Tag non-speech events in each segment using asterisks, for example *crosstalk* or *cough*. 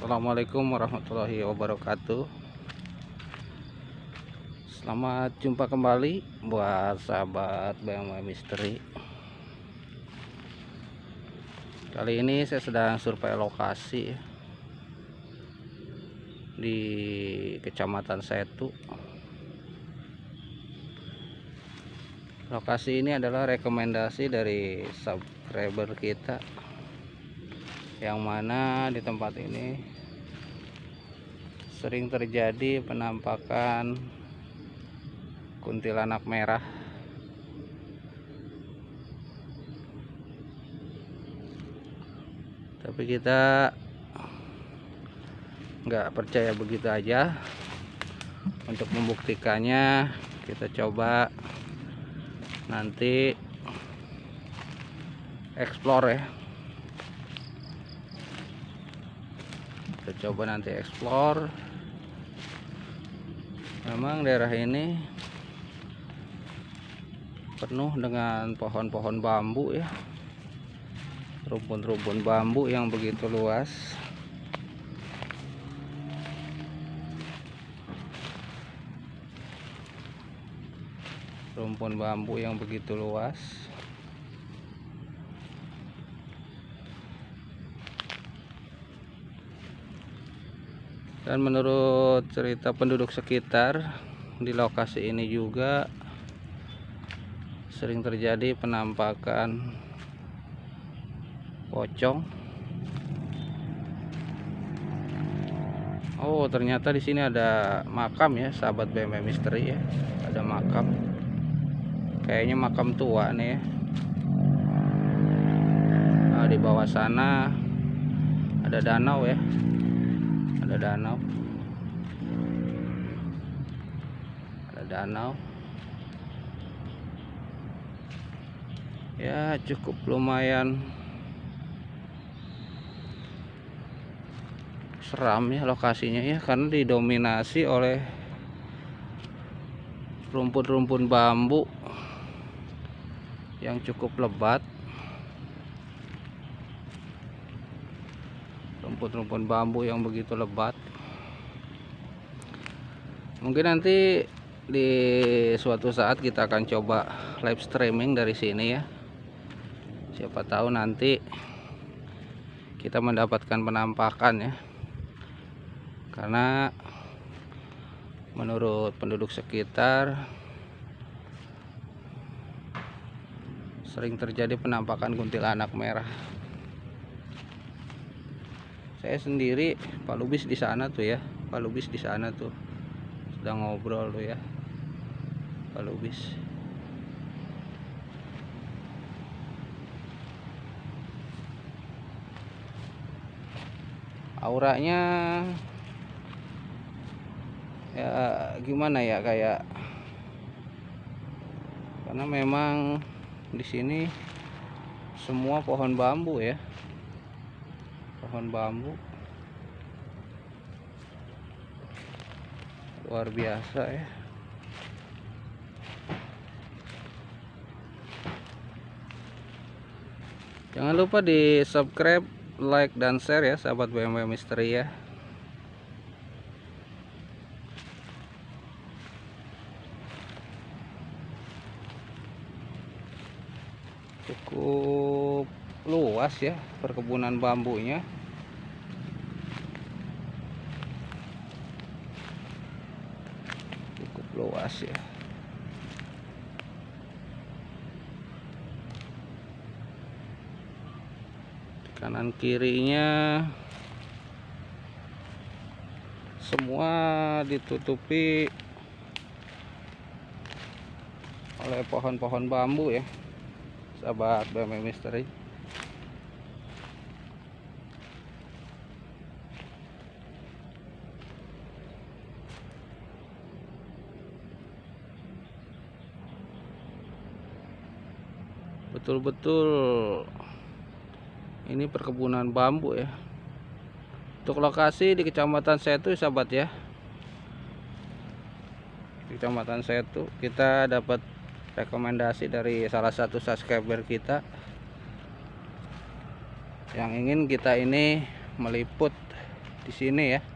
Assalamualaikum warahmatullahi wabarakatuh. Selamat jumpa kembali buat sahabat BMW Misteri. Kali ini saya sedang survei lokasi di Kecamatan Setu. Lokasi ini adalah rekomendasi dari subscriber kita yang mana di tempat ini sering terjadi penampakan kuntilanak merah. Tapi kita nggak percaya begitu aja. Untuk membuktikannya kita coba nanti explore ya coba nanti explore. Memang daerah ini penuh dengan pohon-pohon bambu ya. Rumpun-rumpun bambu yang begitu luas. Rumpun bambu yang begitu luas dan menurut cerita penduduk sekitar di lokasi ini juga sering terjadi penampakan pocong. Oh ternyata di sini ada makam ya sahabat BMW misteri ya. Ada makam. Kayaknya makam tua nih ya. Nah, di bawah sana ada danau ya ada danau. Ada danau. Ya cukup lumayan. Seram ya lokasinya ya karena didominasi oleh rumput-rumput bambu yang cukup lebat rumput-rumput bambu yang begitu lebat. Mungkin nanti di suatu saat kita akan coba live streaming dari sini ya. Siapa tahu nanti kita mendapatkan penampakan ya. Karena menurut penduduk sekitar sering terjadi penampakan kuntilanak merah saya sendiri Pak Lubis di sana tuh ya. Pak Lubis di sana tuh. Sedang ngobrol tuh ya. Pak Lubis. Auranya ya gimana ya kayak karena memang di sini semua pohon bambu ya pohon bambu. Luar biasa ya. Jangan lupa di subscribe like dan share ya sahabat BMW misteri ya. Cukup luas ya perkebunan bambunya. Cukup luas ya. Di kanan kirinya semua ditutupi oleh pohon-pohon bambu ya. Sahabat BMW Misteri betul-betul ini perkebunan bambu ya. Untuk lokasi di kecamatan Setu sahabat ya. Di kecamatan Setu kita dapat rekomendasi dari salah satu subscriber kita yang ingin kita ini meliput di sini ya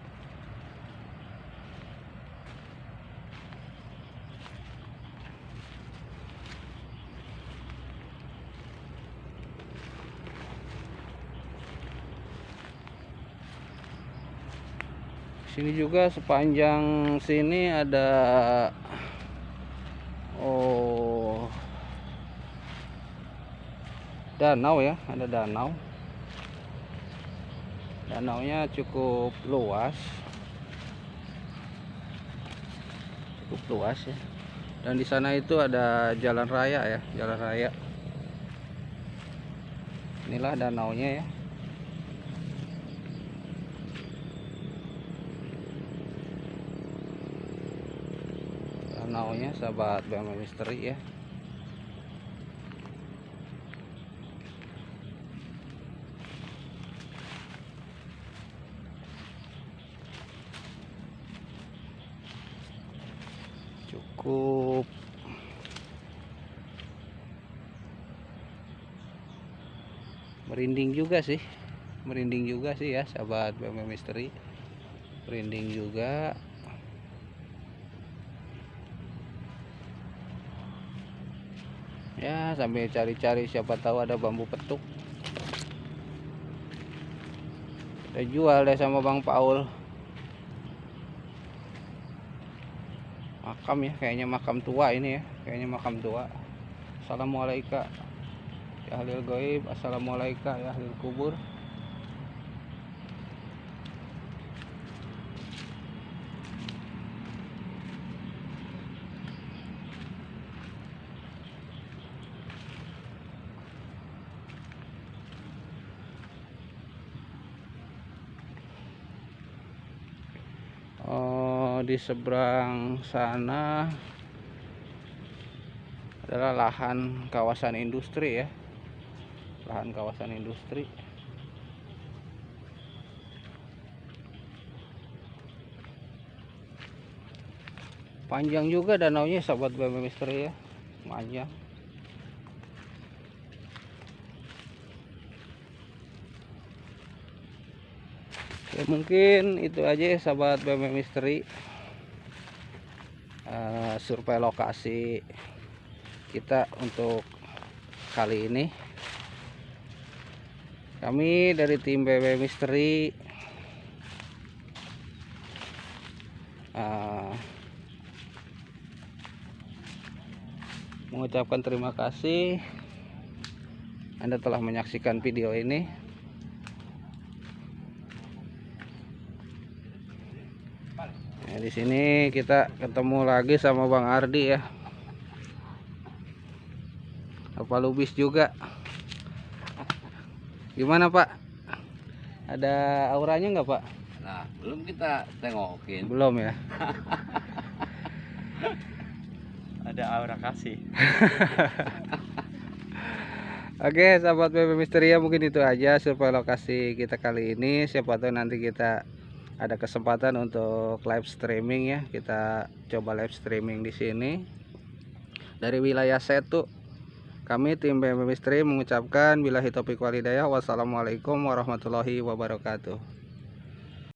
sini juga sepanjang sini ada oh danau ya ada danau. Danaunya cukup luas. Cukup luas ya. Dan di sana itu ada jalan raya ya jalan raya. Inilah danaunya ya danaunya sahabat BMW Misteri ya. Cukup. Merinding juga sih. Merinding juga sih ya sahabat BMW Misteri. Merinding juga ya sambil cari-cari siapa tahu ada bambu petuk. Kita jual deh sama Bang Paul. Makam ya kayaknya makam tua ini ya kayaknya makam tua. Assalamualaikum ya halil goib. Assalamualaikum ya halil kubur Oh, di seberang sana adalah lahan kawasan industri ya. Lahan kawasan industri. Panjang juga danaunya sahabat BM Misteri ya. Panjang. Oke, mungkin itu aja ya sahabat BM Misteri uh, survei lokasi kita untuk kali ini. Kami dari tim BB Misteri uh, mengucapkan terima kasih. Anda telah menyaksikan video ini Nah, di sini kita ketemu lagi sama Bang Ardi ya. Apa lubis juga. Gimana Pak? Ada auranya nggak Pak? Nah, belum kita tengokin. Belum ya. *laughs* Ada aura kasih. *laughs* Oke, sahabat BB Misteria mungkin itu aja survei lokasi kita kali ini. Siapa tahu nanti kita ada kesempatan untuk live streaming ya. Kita coba live streaming di sini. Dari wilayah Setu kami tim BMB Stream mengucapkan bila hitopik walidayah wassalamualaikum warahmatullahi wabarakatuh